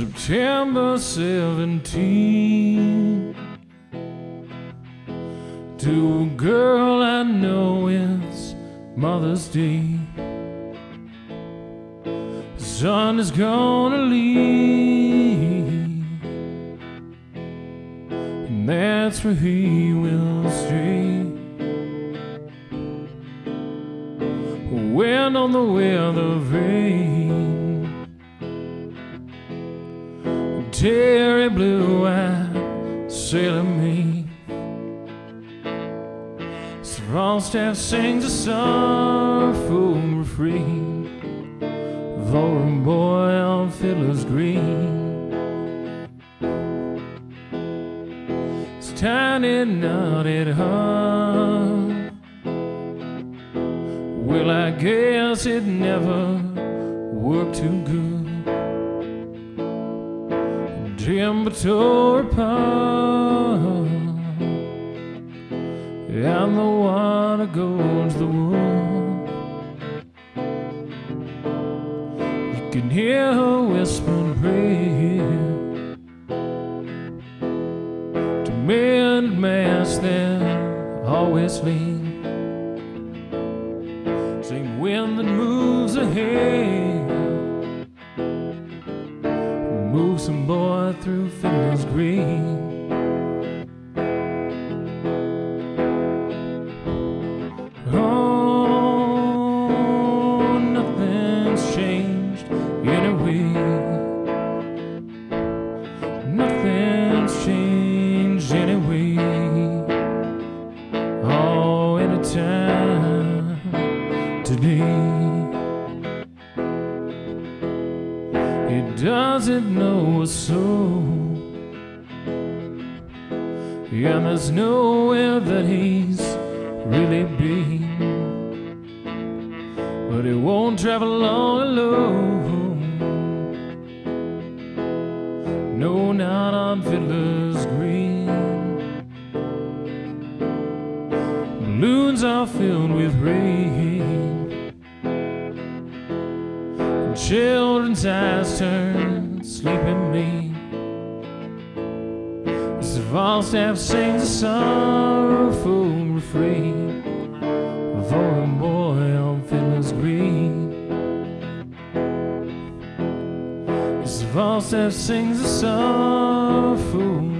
September 17 To a girl I know it's Mother's Day. The sun is gonna leave. And that's where he will stay. Wind on the weather vane Terry blue eyed sailor me. Sir Falstaff sings a sorrowful refrain for a boy on Fiddler's Green. It's tiny knotted heart. Well, I guess it never worked too good. Tore apart, and the one water goes the wood. You can hear her whispering prayer to mend mass that always lean. Same wind that moves ahead some boy through Fiddler's Green. Oh, He doesn't know a soul. And there's nowhere that he's really been. But he won't travel long alone. No, not on Fiddler's Green. Balloons are filled with rain. Children's eyes turn sleeping me. As the Falstaff sings a sorrowful refrain for a boy on Fiddler's Green. As the Falstaff sings a sorrowful